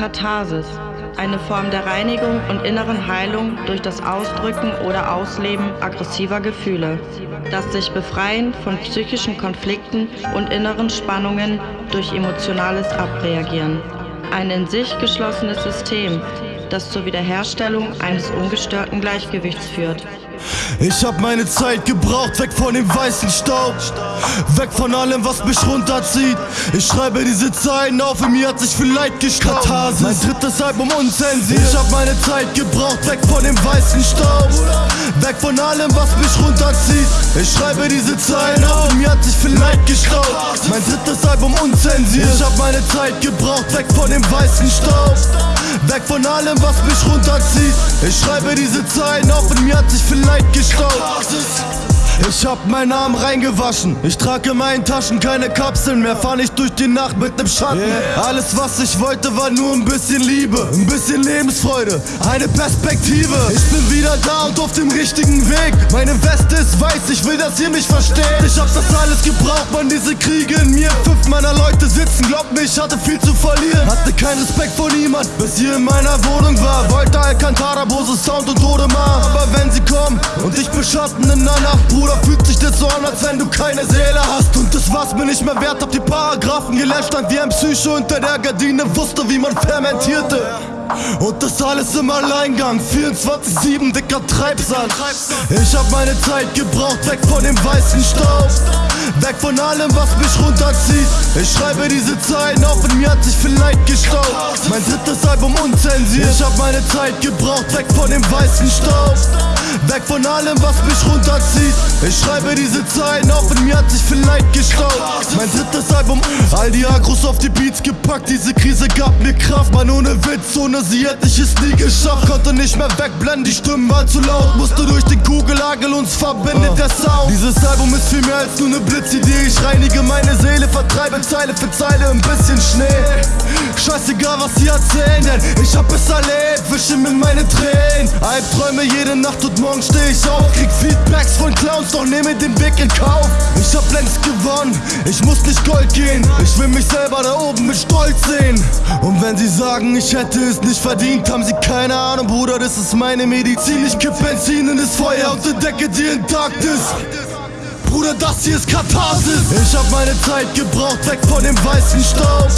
Katharsis, eine Form der Reinigung und inneren Heilung durch das Ausdrücken oder Ausleben aggressiver Gefühle. Das sich befreien von psychischen Konflikten und inneren Spannungen durch emotionales Abreagieren. Ein in sich geschlossenes System, das zur Wiederherstellung eines ungestörten Gleichgewichts führt. Ich hab meine Zeit gebraucht, weg von dem weißen Staub, weg von allem, was mich runterzieht. Ich schreibe diese Zeilen auf, in mir hat sich viel Leid gestaubt. Katharsis, mein drittes Album unzensiert. Ich hab meine Zeit gebraucht, weg von dem weißen Staub, weg von allem, was mich runterzieht. Ich schreibe diese Zeilen auf, in mir hat sich viel Leid gestaubt. Mein drittes Album unzensiert. Ich hab meine Zeit gebraucht, weg von dem weißen Staub, weg von allem, was mich runterzieht. Ich schreibe diese Zeilen auf, in mir hat sich viel Leid gestaubt. Ich hab meinen Arm reingewaschen. Ich trage in meinen Taschen keine Kapseln mehr. Fahr nicht durch die Nacht mit nem Schatten. Yeah. Alles, was ich wollte, war nur ein bisschen Liebe, ein bisschen Lebensfreude, eine Perspektive. Ich bin wieder da und auf dem richtigen Weg. Meine Weste ist weiß, ich will, dass ihr mich versteht. Ich hab das alles gebraucht, man, diese Kriege in mir. Sitzen, glaubt mir, ich hatte viel zu verlieren. Hatte keinen Respekt vor niemand, bis ihr in meiner Wohnung war. Wollte Alcantara, Bose Sound und Todemar. Aber wenn sie kommen und dich beschatten in der Nacht, Bruder. Fühlt sich das so an, als wenn du keine Seele hast Und das war's mir nicht mehr wert, hab die Paragraphen gelernt Stand wie ein Psycho unter der Gardine, wusste wie man fermentierte und das alles im Alleingang. 24-7, dicker Treibsand. Ich hab meine Zeit gebraucht, weg von dem weißen Staub. Weg von allem, was mich runterzieht. Ich schreibe diese Zeilen auf und mir hat sich viel Leid gestaubt Mein drittes Album unzensiert. Ich hab meine Zeit gebraucht, weg von dem weißen Staub. Weg von allem, was mich runterzieht. Ich schreibe diese Zeilen auf und mir hat sich viel Leid gestaubt Mein drittes all die Agros auf die Beats gepackt Diese Krise gab mir Kraft, man ohne Witz, ohne sie hätte ich es nie geschafft. Konnte nicht mehr wegblenden, die Stimmen waren zu laut. Musste durch den Kugellagel, uns verbindet der Sound. Dieses Album ist viel mehr als nur eine Blitzidee. Ich reinige meine Seele, vertreibe Zeile für Zeile ein bisschen Schnee Scheißegal was sie erzählen, denn ich hab es erlebt Wische mit meinen Tränen. Albträume jede Nacht und morgen steh ich auf. Krieg Feedbacks von Clowns, doch nehme den Weg in Kauf. Ich hab längst gewonnen, ich muss nicht Gold gehen. Ich will mich selber da oben mit Stolz sehen. Und wenn sie sagen, ich hätte es nicht verdient, haben sie keine Ahnung, Bruder, das ist meine Medizin. Ich kipp Benzin in das Feuer und entdecke die intakt ist Bruder, das hier ist Katharsis. Ich hab meine Zeit gebraucht, weg von dem weißen Staub.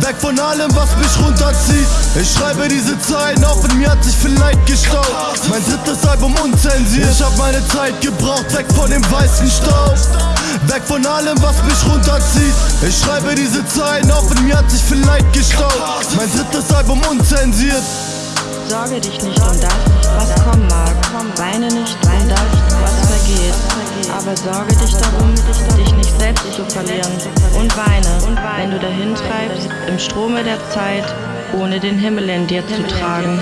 Weg von allem, was mich runterzieht. Ich schreibe diese Zeilen auf und mir hat sich viel Leid gestaubt. Mein drittes Album unzensiert. Ich hab meine Zeit gebraucht, weg von dem weißen Staub. Weg von allem, was mich runterzieht. Ich schreibe diese Zeilen auf und mir hat sich viel Leid gestaubt. Mein drittes Album unzensiert. Sorge dich nicht um das, was kommen mag. Weine nicht aber sorge dich darum, dich nicht selbst zu verlieren und weine, wenn du dahin treibst, im Strome der Zeit, ohne den Himmel in dir zu tragen.